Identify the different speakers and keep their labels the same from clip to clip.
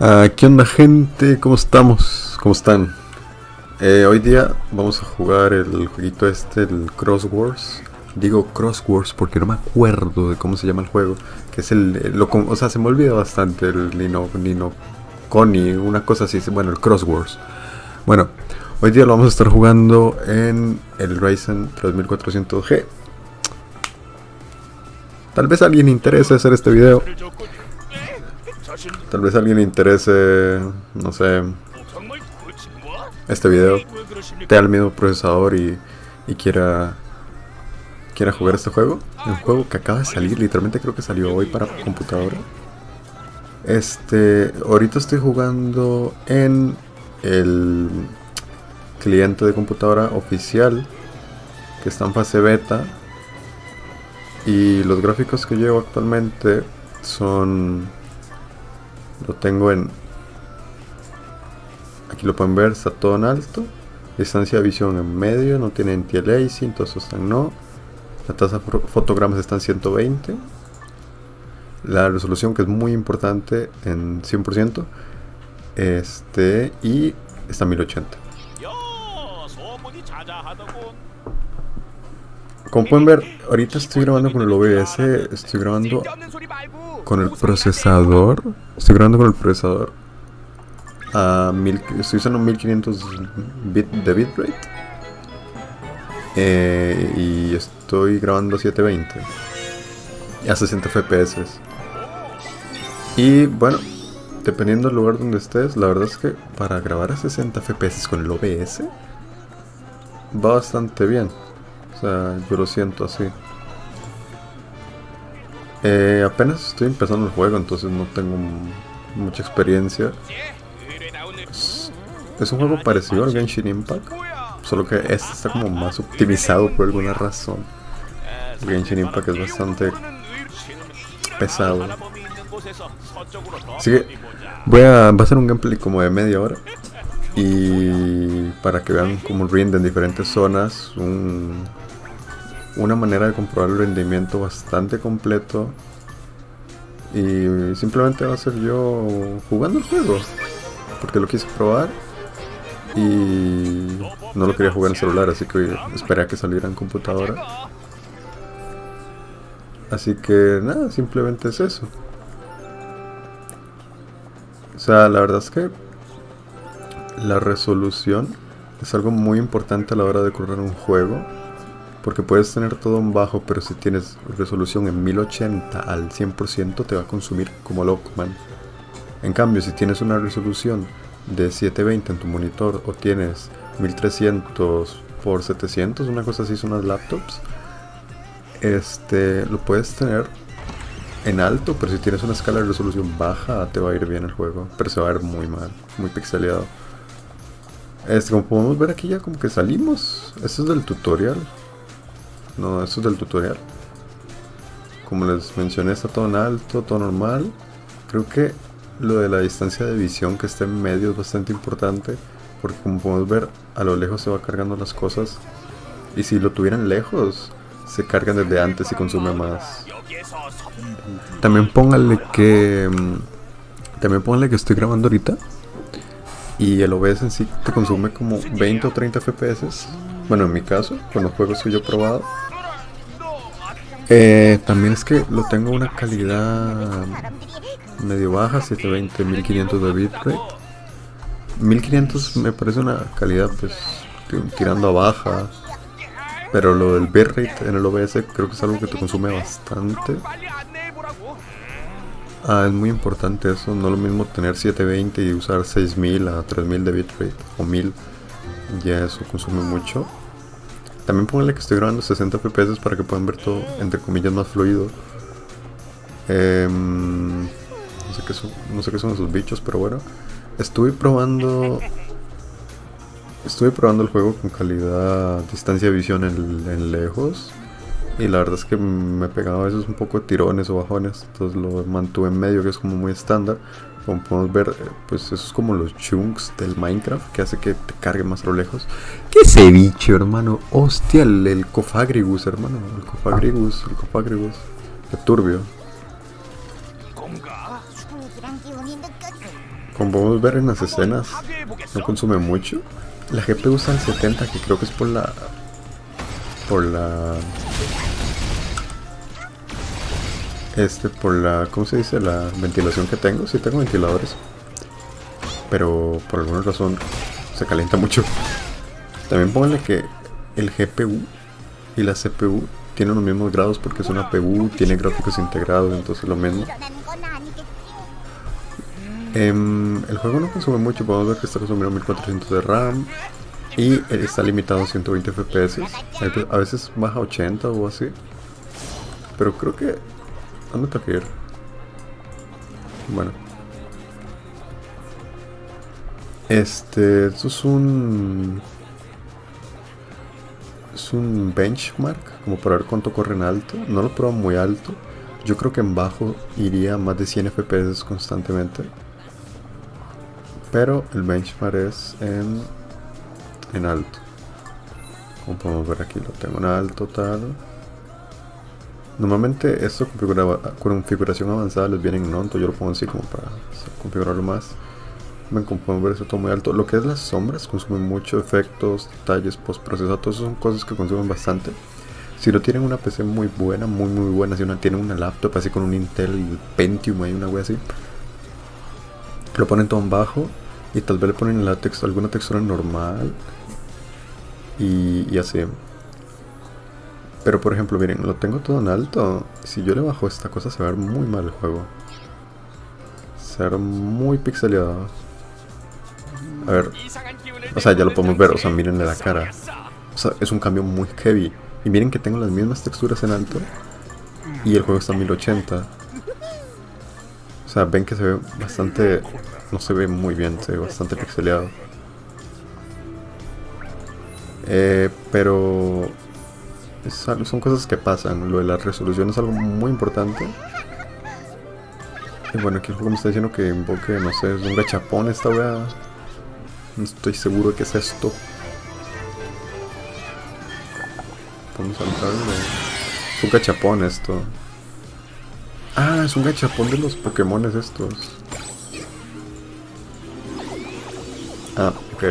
Speaker 1: Ah, ¿Qué onda gente? ¿Cómo estamos? ¿Cómo están? Eh, hoy día vamos a jugar el jueguito este, el Cross. Digo Cross porque no me acuerdo de cómo se llama el juego. Que es el... con- o sea, se me olvida bastante el Nino... Nino... Connie, una cosa así. Bueno, el Cross Wars. Bueno, hoy día lo vamos a estar jugando en el Ryzen 3400G. Tal vez alguien interese hacer este video. Tal vez alguien le interese, no sé, este video. Tenga el mismo procesador y, y quiera quiera jugar este juego. Un juego que acaba de salir, literalmente creo que salió hoy para computadora. Este, ahorita estoy jugando en el cliente de computadora oficial que está en fase beta. Y los gráficos que llevo actualmente son lo tengo en aquí lo pueden ver está todo en alto. Distancia de visión en medio no tiene anti-aliasing todos están no. La tasa de fotogramas está en 120 la resolución que es muy importante en 100% este y está en 1080 como pueden ver ahorita estoy grabando con el OBS estoy grabando con el procesador. Estoy grabando con el procesador a mil, estoy usando 1500 bit de bitrate. Eh, y estoy grabando a 720 y a 60 fps y bueno dependiendo del lugar donde estés la verdad es que para grabar a 60 fps con el OBS va bastante bien. O sea yo lo siento así eh, apenas estoy empezando el juego, entonces no tengo mucha experiencia. Es, un juego parecido al Genshin Impact, solo que este está como más optimizado por alguna razón. Genshin Impact es bastante pesado. Así que voy a, va a ser un gameplay como de media hora. Y para que vean cómo rinde en diferentes zonas, un, una manera de comprobar el rendimiento bastante completo y simplemente va a ser yo jugando el juego porque lo quise probar y no lo quería jugar en celular así que esperé a que saliera en computadora. Así que nada simplemente es eso. O sea la verdad es que la resolución es algo muy importante a la hora de correr un juego porque puedes tener todo en bajo, pero si tienes resolución en 1080 al 100% te va a consumir como loco, man. En cambio, si tienes una resolución de 720 en tu monitor o tienes 1300 por 700, una cosa así son las laptops, este, lo puedes tener en alto, pero si tienes una escala de resolución baja te va a ir bien el juego, pero se va a ver muy mal, muy pixeleado. Este, como podemos ver aquí ya como que salimos, esto es del tutorial, no, esto es del tutorial. Como les mencioné, está todo en alto, todo normal. Creo que lo de la distancia de visión que está en medio es bastante importante. Porque como podemos ver, a lo lejos se va cargando las cosas. Y si lo tuvieran lejos, se cargan desde antes y consume más. También póngale que... También póngale que estoy grabando ahorita. Y el OBS en sí te consume como 20 o 30 FPS. Bueno, en mi caso, con los juegos que yo he probado. Eh, también es que lo tengo una calidad medio baja, 720, 1500 de bitrate. 1500 me parece una calidad pues tirando a baja. Pero lo del bitrate en el OBS creo que es algo que te consume bastante. Ah, es muy importante eso, no lo mismo tener 720 y usar 6000 a 3000 de bitrate o 1000 ya eso consume mucho. También pónganle que estoy grabando 60 fps para que puedan ver todo entre comillas más fluido. Eh, no, sé qué son, no sé qué son esos bichos, pero bueno. Estuve probando. Estuve probando el juego con calidad distancia de visión en lejos. Y la verdad es que me pegaba a veces un poco de tirones o bajones. Entonces lo mantuve en medio, que es como muy estándar. Como podemos ver, pues eso es como los chunks del Minecraft, que hace que te cargue más a lo lejos. ¿Qué bicho, hermano? Hostia, el, el Cofagrigus, hermano. El Cofagrigus, el Cofagrigus. Qué turbio. como podemos ver en las escenas, no consume mucho. La GPU usa el 70, que creo que es por la... Por la... Este, por la... ¿Cómo se dice? La ventilación que tengo. Sí tengo ventiladores. Pero por alguna razón se calienta mucho. También pónganle que el GPU y la CPU tienen los mismos grados porque es una PU, tiene gráficos integrados, entonces lo mismo. Em, el juego no consume mucho, podemos ver que está consumiendo 1400 de RAM y está limitado a 120 FPS. A veces baja 80 o así. Pero creo que... ¿Dónde está que? Bueno. Este... Esto es un... Es un benchmark, como para ver cuánto corre en alto. No lo pruebo muy alto. Yo creo que en bajo iría más de 100 FPS constantemente. Pero el benchmark es en, en alto. Como podemos ver aquí, lo tengo en alto tal. Normalmente esto con configuración avanzada les viene en alto, yo lo pongo así como para configurarlo más. Ven como podemos ver eso todo muy alto. Lo que es las sombras consumen mucho, efectos, detalles, postprocesado, todas son cosas que consumen bastante. Si no tienen una PC muy buena, muy muy buena, si una tienen una laptop así con un Intel Pentium y una wea así, lo ponen todo en bajo y tal vez le ponen la alguna textura normal y, así. Pero por ejemplo, miren, lo tengo todo en alto. Si yo le bajo esta cosa se va a ver muy mal el juego. Se va a ver muy pixeleado. A ver. O sea, ya lo podemos ver. O sea, miren la cara. O sea, es un cambio muy heavy. Y miren que tengo las mismas texturas en alto. Y el juego está a 1080. O sea, ven que se ve bastante no se ve muy bien, se ve bastante pixeleado. Eh, pero son cosas que pasan. Lo de la resolución es algo muy importante. Y bueno, aquí el juego me está diciendo que invoque, no sé, es un gachapón esta wea. No estoy seguro de qué es esto. Vamos a entrar. Es un gachapón esto. Ah, es un gachapón de los Pokémon estos. Ah, ok.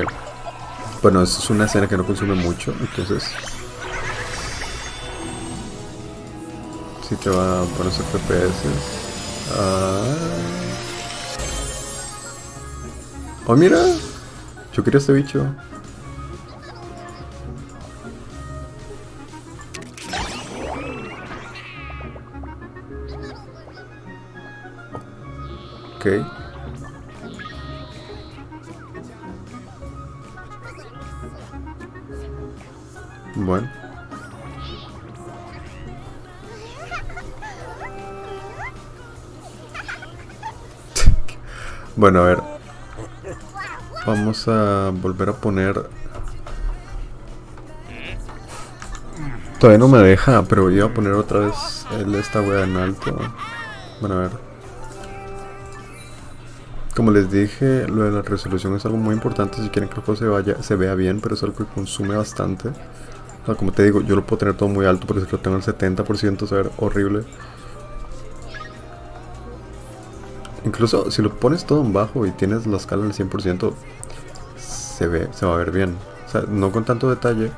Speaker 1: Bueno, es una escena que no consume mucho, entonces... Si te va a poner FPS. Ah. Oh, mira. Yo quería este bicho. Ok. Bueno. Bueno, a ver. Vamos a volver a poner... Todavía no me deja, pero voy a poner otra vez esta wea en alto. Bueno, a ver. Como les dije, lo de la resolución es algo muy importante si quieren que el juego se, vaya, se vea bien, pero es algo que consume bastante como te digo, yo lo puedo tener todo muy alto, pero si lo tengo al 70% se ve horrible. Incluso si lo pones todo en bajo y tienes la escala al 100%, se ve, se va a ver bien. O sea, no con tanto detalle.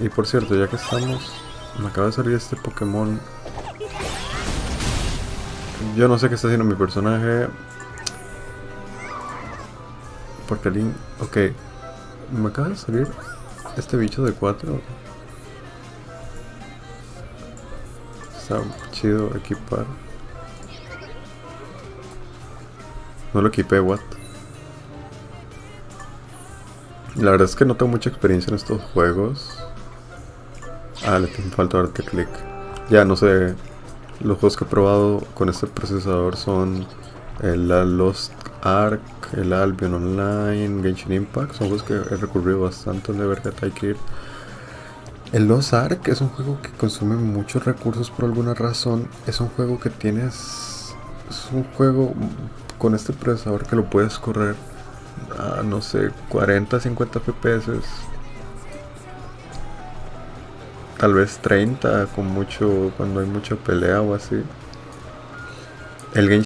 Speaker 1: Y por cierto, ya que estamos, me acaba de salir este Pokémon. Yo no sé qué está haciendo mi personaje. Porque Link... Ok. Me acaba de salir este bicho de 4 está chido equipar. No lo equipé, what? La verdad es que no tengo mucha experiencia en estos juegos. Ah, le tengo falta darte clic. Ya, no sé. Los juegos que he probado con este procesador son el Lost Ark, el Albion Online, Genshin Impact, son juegos que he recurrido bastante ver que hay que ir. El Lost Ark es un juego que consume muchos recursos por alguna razón. Es un juego que tienes. Es un juego con este procesador que lo puedes correr a no sé, 40, 50 FPS. Tal vez 30 con mucho cuando hay mucha pelea o así. El